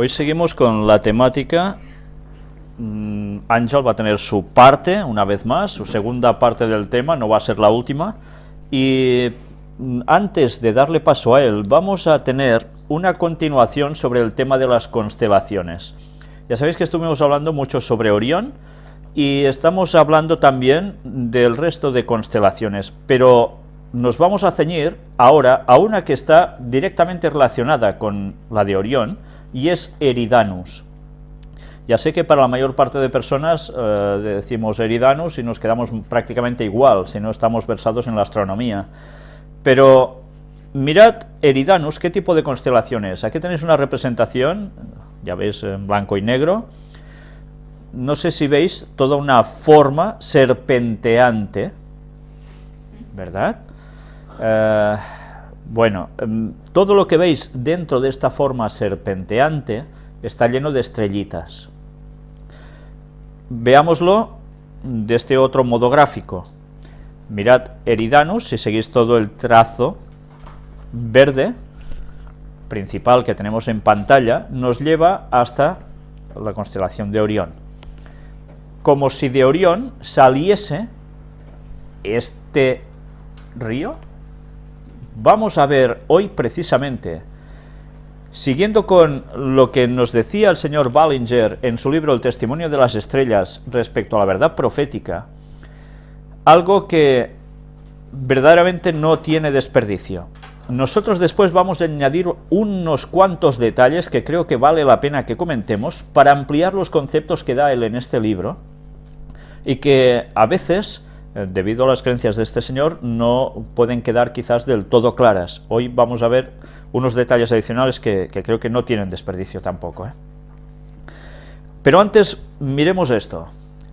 Hoy seguimos con la temática. Mm, Ángel va a tener su parte, una vez más, su segunda parte del tema, no va a ser la última. Y mm, antes de darle paso a él, vamos a tener una continuación sobre el tema de las constelaciones. Ya sabéis que estuvimos hablando mucho sobre Orión, y estamos hablando también del resto de constelaciones, pero nos vamos a ceñir ahora a una que está directamente relacionada con la de Orión, y es Eridanus. Ya sé que para la mayor parte de personas eh, decimos Eridanus y nos quedamos prácticamente igual, si no estamos versados en la astronomía. Pero mirad Eridanus, ¿qué tipo de constelación es? Aquí tenéis una representación, ya veis en blanco y negro, no sé si veis toda una forma serpenteante, ¿verdad? Eh, bueno, em, todo lo que veis dentro de esta forma serpenteante está lleno de estrellitas. Veámoslo de este otro modo gráfico. Mirad Eridanus, si seguís todo el trazo verde principal que tenemos en pantalla, nos lleva hasta la constelación de Orión. Como si de Orión saliese este río, vamos a ver hoy precisamente, siguiendo con lo que nos decía el señor Ballinger en su libro El testimonio de las estrellas respecto a la verdad profética, algo que verdaderamente no tiene desperdicio. Nosotros después vamos a añadir unos cuantos detalles que creo que vale la pena que comentemos para ampliar los conceptos que da él en este libro y que a veces debido a las creencias de este señor, no pueden quedar quizás del todo claras. Hoy vamos a ver unos detalles adicionales que, creo que no tienen desperdicio tampoco. ¿eh? Pero antes miremos esto,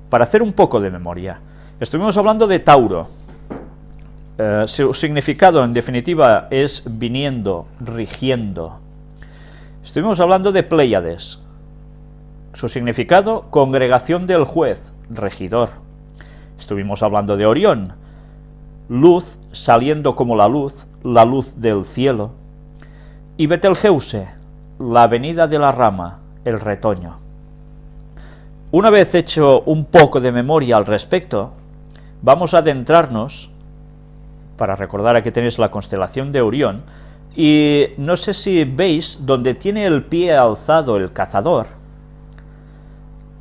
para hacer un poco de memoria. Estuvimos hablando de Tauro. Eh, su significado, en definitiva, es viniendo, rigiendo. Estuvimos hablando de Pléyades. Su significado, congregación del juez, regidor. Estuvimos hablando de Orión, luz saliendo como la luz, la luz del cielo. Y Betelgeuse, la venida de la rama, el retoño. Una vez hecho un poco de memoria al respecto, vamos a adentrarnos, para recordar aquí tenéis la constelación de Orión, y no sé si veis donde tiene el pie alzado el cazador,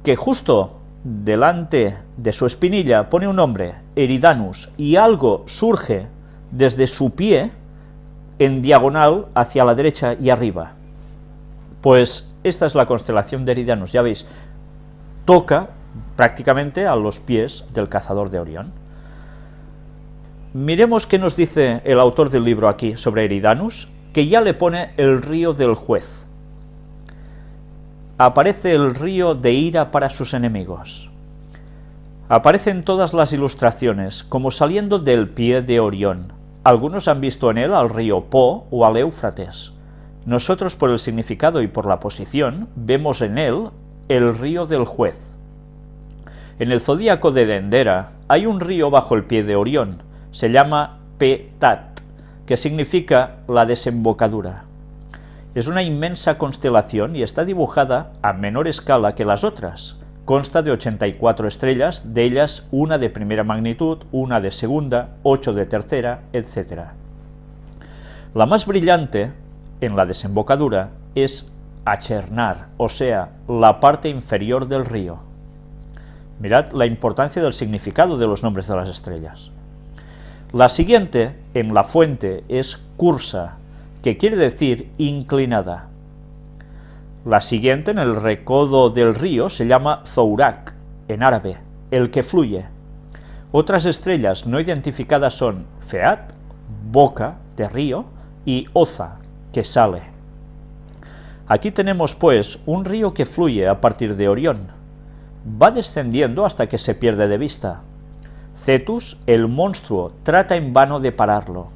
que justo delante de su espinilla pone un nombre, Eridanus, y algo surge desde su pie en diagonal hacia la derecha y arriba. Pues esta es la constelación de Eridanus, ya veis, toca prácticamente a los pies del cazador de Orión. Miremos qué nos dice el autor del libro aquí sobre Eridanus, que ya le pone el río del juez aparece el río de ira para sus enemigos. Aparece en todas las ilustraciones, como saliendo del pie de Orión. Algunos han visto en él al río Po o al Éufrates. Nosotros, por el significado y por la posición, vemos en él el río del juez. En el zodíaco de Dendera hay un río bajo el pie de Orión, se llama Petat, que significa la desembocadura. Es una inmensa constelación y está dibujada a menor escala que las otras. Consta de 84 estrellas, de ellas una de primera magnitud, una de segunda, ocho de tercera, etc. La más brillante, en la desembocadura, es Achernar, o sea, la parte inferior del río. Mirad la importancia del significado de los nombres de las estrellas. La siguiente, en la fuente, es Cursa, que quiere decir inclinada. La siguiente, en el recodo del río, se llama Zourak, en árabe, el que fluye. Otras estrellas no identificadas son Feat, boca de río, y Oza, que sale. Aquí tenemos, pues, un río que fluye a partir de Orión. Va descendiendo hasta que se pierde de vista. Cetus, el monstruo, trata en vano de pararlo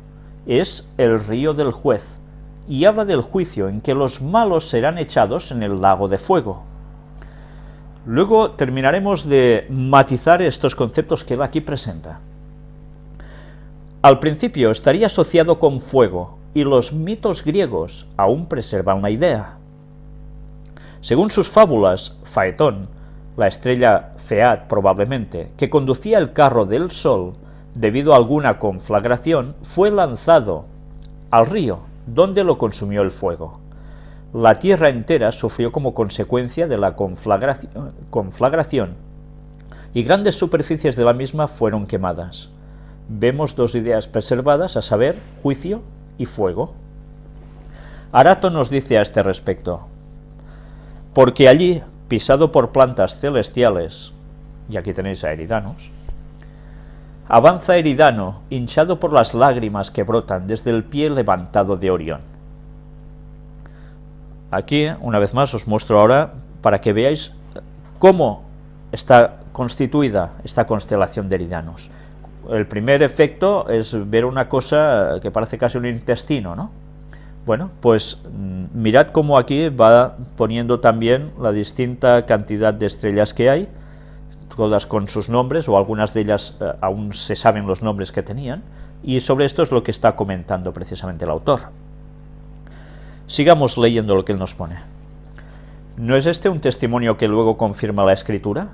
es el río del juez, y habla del juicio en que los malos serán echados en el lago de fuego. Luego terminaremos de matizar estos conceptos que él aquí presenta. Al principio estaría asociado con fuego, y los mitos griegos aún preservan la idea. Según sus fábulas, Faetón, la estrella Feat probablemente, que conducía el carro del sol, debido a alguna conflagración, fue lanzado al río, donde lo consumió el fuego. La tierra entera sufrió como consecuencia de la conflagración, y grandes superficies de la misma fueron quemadas. Vemos dos ideas preservadas, a saber, juicio y fuego. Arato nos dice a este respecto, porque allí, pisado por plantas celestiales, y aquí tenéis a Eridanos, avanza Eridano, hinchado por las lágrimas que brotan desde el pie levantado de Orión. Aquí, una vez más, os muestro ahora para que veáis cómo está constituida esta constelación de Eridanos. El primer efecto es ver una cosa que parece casi un intestino, ¿no? Bueno, pues mm, mirad cómo aquí va poniendo también la distinta cantidad de estrellas que hay, todas con sus nombres, o algunas de ellas eh, aún se saben los nombres que tenían, y sobre esto es lo que está comentando precisamente el autor. Sigamos leyendo lo que él nos pone. ¿No es este un testimonio que luego confirma la escritura?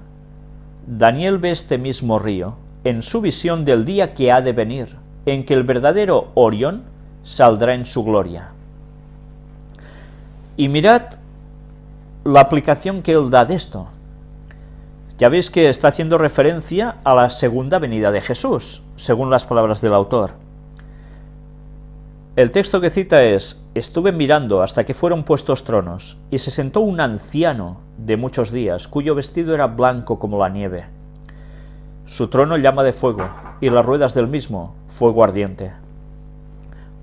Daniel ve este mismo río en su visión del día que ha de venir, en que el verdadero Orión saldrá en su gloria. Y mirad la aplicación que él da de esto. Ya veis que está haciendo referencia a la segunda venida de Jesús, según las palabras del autor. El texto que cita es, estuve mirando hasta que fueron puestos tronos, y se sentó un anciano de muchos días, cuyo vestido era blanco como la nieve. Su trono llama de fuego, y las ruedas del mismo, fuego ardiente.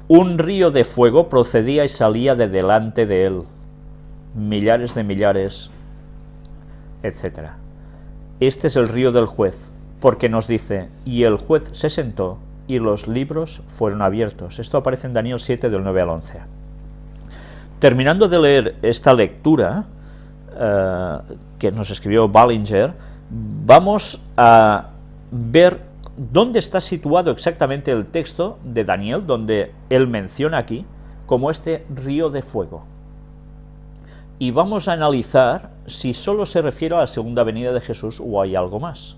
Un río de fuego procedía y salía de delante de él, millares de millares, etc. Este es el río del juez, porque nos dice, y el juez se sentó, y los libros fueron abiertos. Esto aparece en Daniel 7, del 9 al 11. Terminando de leer esta lectura, eh, que nos escribió Ballinger, vamos a ver dónde está situado exactamente el texto de Daniel, donde él menciona aquí como este río de fuego. Y vamos a analizar si solo se refiere a la segunda venida de Jesús o hay algo más.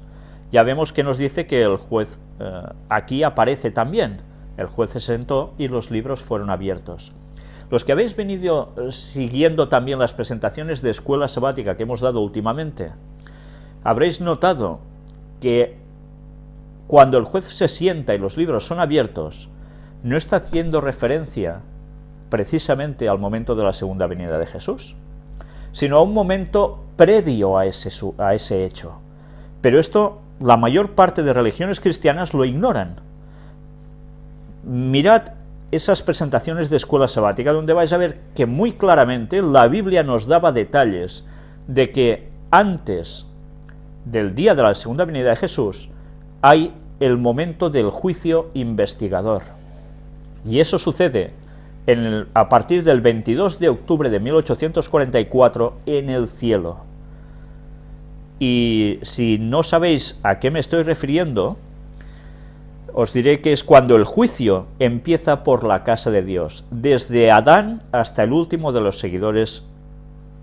Ya vemos que nos dice que el juez eh, aquí aparece también. El juez se sentó y los libros fueron abiertos. Los que habéis venido eh, siguiendo también las presentaciones de escuela sabática que hemos dado últimamente, habréis notado que cuando el juez se sienta y los libros son abiertos, no está haciendo referencia precisamente al momento de la segunda venida de Jesús, sino a un momento previo a ese, a ese hecho. Pero esto la mayor parte de religiones cristianas lo ignoran. Mirad esas presentaciones de escuela sabática donde vais a ver que muy claramente la Biblia nos daba detalles de que antes del día de la segunda venida de Jesús hay el momento del juicio investigador. Y eso sucede a partir del 22 de octubre de 1844 en el cielo. Y si no sabéis a qué me estoy refiriendo, os diré que es cuando el juicio empieza por la casa de Dios, desde Adán hasta el último de los seguidores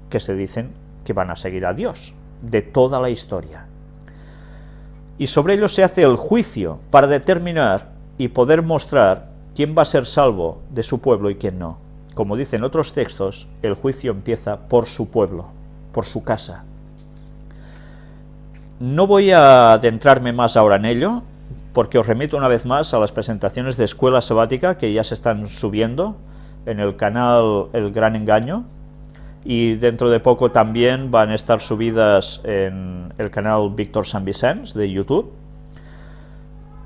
que se dicen que van a seguir a Dios, de toda la historia y sobre ello se hace el juicio para determinar y poder mostrar quién va a ser salvo de su pueblo y quién no. Como dicen otros textos, el juicio empieza por su pueblo, por su casa. No voy a adentrarme más ahora en ello, porque os remito una vez más a las presentaciones de Escuela Sabática que ya se están subiendo en el canal El Gran Engaño, y dentro de poco también van a estar subidas en el canal Víctor San Vicens de YouTube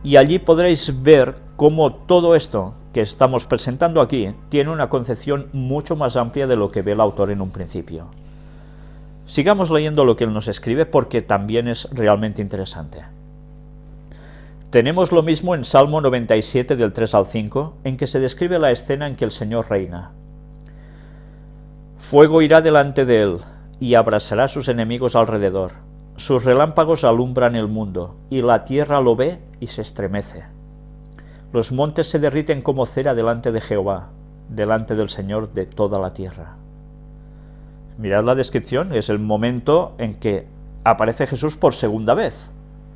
y allí podréis ver cómo todo esto que estamos presentando aquí tiene una concepción mucho más amplia de lo que ve el autor en un principio. Sigamos leyendo lo que él nos escribe porque también es realmente interesante. Tenemos lo mismo en Salmo 97 del 3 al 5, en que se describe la escena en que el Señor reina. Fuego irá delante de él, y abrasará sus enemigos alrededor. Sus relámpagos alumbran el mundo, y la tierra lo ve y se estremece. Los montes se derriten como cera delante de Jehová, delante del Señor de toda la tierra. Mirad la descripción, es el momento en que aparece Jesús por segunda vez,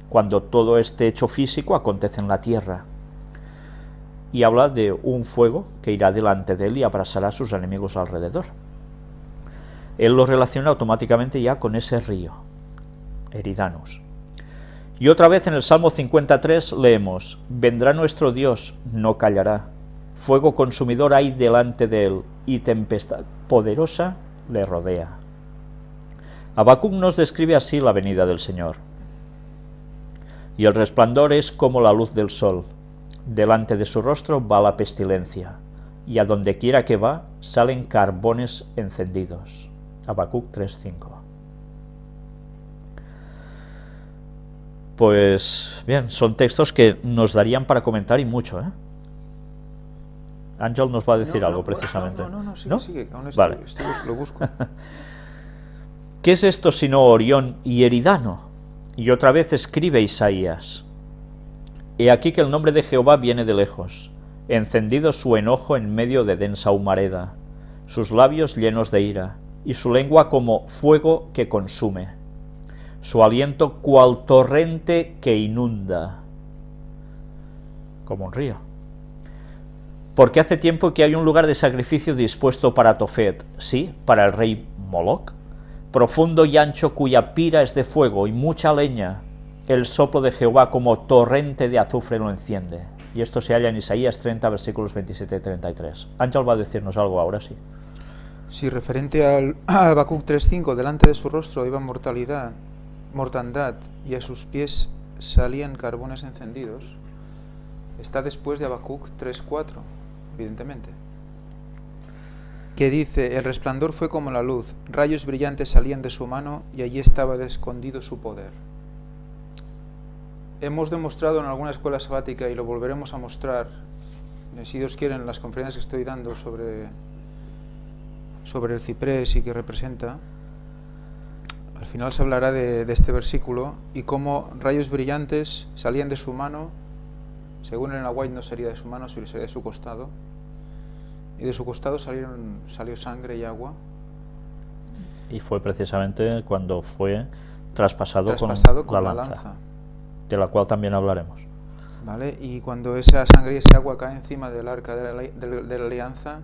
cuando todo este hecho físico acontece en la tierra. Y habla de un fuego que irá delante de él y abrasará a sus enemigos alrededor. Él lo relaciona automáticamente ya con ese río, Eridanus. Y otra vez en el Salmo 53 leemos, Vendrá nuestro Dios, no callará, fuego consumidor hay delante de él, y tempestad poderosa le rodea. Habacuc nos describe así la venida del Señor. Y el resplandor es como la luz del sol. Delante de su rostro va la pestilencia, y a donde quiera que va salen carbones encendidos. Habacuc 3.5 Pues bien, son textos que nos darían para comentar y mucho, ¿eh? Ángel nos va a decir algo precisamente. No, no, no, sigue, sigue, aún estoy, Vale. estoy- lo busco. ¿Qué es esto sino Orión y Eridano? Y otra vez escribe Isaías. He aquí que el nombre de Jehová viene de lejos, encendido su enojo en medio de densa humareda, sus labios llenos de ira, y su lengua como fuego que consume, su aliento cual torrente que inunda, como un río. Porque hace tiempo que hay un lugar de sacrificio dispuesto para Tofet, sí, para el rey Moloch, profundo y ancho cuya pira es de fuego y mucha leña, el soplo de Jehová como torrente de azufre lo enciende. Y esto se halla en Isaías 30, versículos 27 y 33. Ángel va a decirnos algo ahora, sí. Sí, referente al Habacuc 3.5, delante de su rostro iba mortalidad, mortandad, y a sus pies salían carbones encendidos, está después de Habacuc 3.4, evidentemente. Que dice, el resplandor fue como la luz, rayos brillantes salían de su mano y allí estaba escondido su poder. Hemos demostrado en alguna escuela sabática y lo volveremos a mostrar, eh, si Dios quiere, en las conferencias que estoy dando sobre sobre el ciprés y que representa, final se hablará de, de este versículo y cómo rayos brillantes salían de su mano, según en la White no sería de su mano, sino sería de su costado, y de su costado salieron, salió sangre y agua, Y fue precisamente cuando fue traspasado, traspasado con, la, lanza, de la cual también hablaremos. ¿vale? Y cuando esa sangre y ese agua cae encima del arca de la, de la alianza,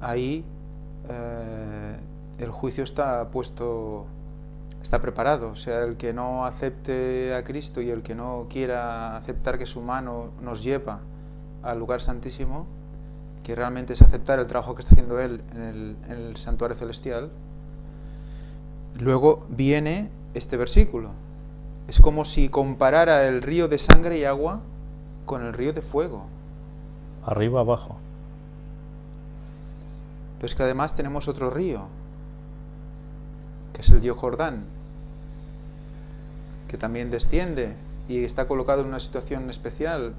ahí eh, el juicio está puesto, está preparado. O sea, el que no acepte a Cristo y el que no quiera aceptar que su mano nos lleva al lugar santísimo, que realmente es aceptar el trabajo que está haciendo Él en el, en el santuario celestial, luego viene este versículo. Es como si comparara el río de sangre y agua con el río de fuego. Arriba, abajo. Pero es que además tenemos otro río, que es el río Jordán, que también desciende y está colocado en una situación especial.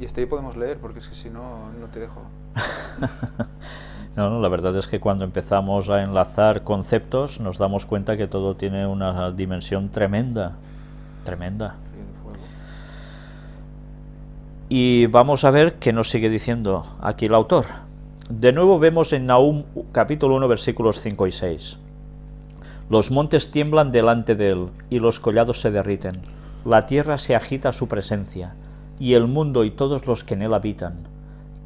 Y hasta ahí podemos leer, porque es que si no, no te dejo. No, no, la verdad es que cuando empezamos a enlazar conceptos nos damos cuenta que todo tiene una dimensión tremenda, tremenda. Y vamos a ver qué nos sigue diciendo aquí el autor. De nuevo vemos en Nahum capítulo 1 versículos 5 y 6. Los montes tiemblan delante de él y los collados se derriten. La tierra se agita a su presencia y el mundo y todos los que en él habitan.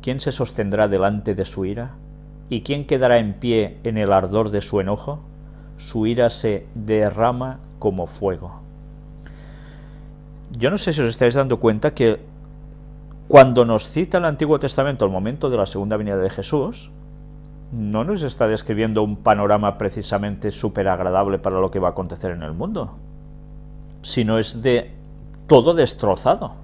¿Quién se sostendrá delante de su ira? ¿Y quién quedará en pie en el ardor de su enojo? Su ira se derrama como fuego. Yo no sé si os estáis dando cuenta que cuando nos cita el Antiguo Testamento el momento de la segunda venida de Jesús, no nos está describiendo un panorama precisamente súper agradable para lo que va a acontecer en el mundo, sino es de todo destrozado.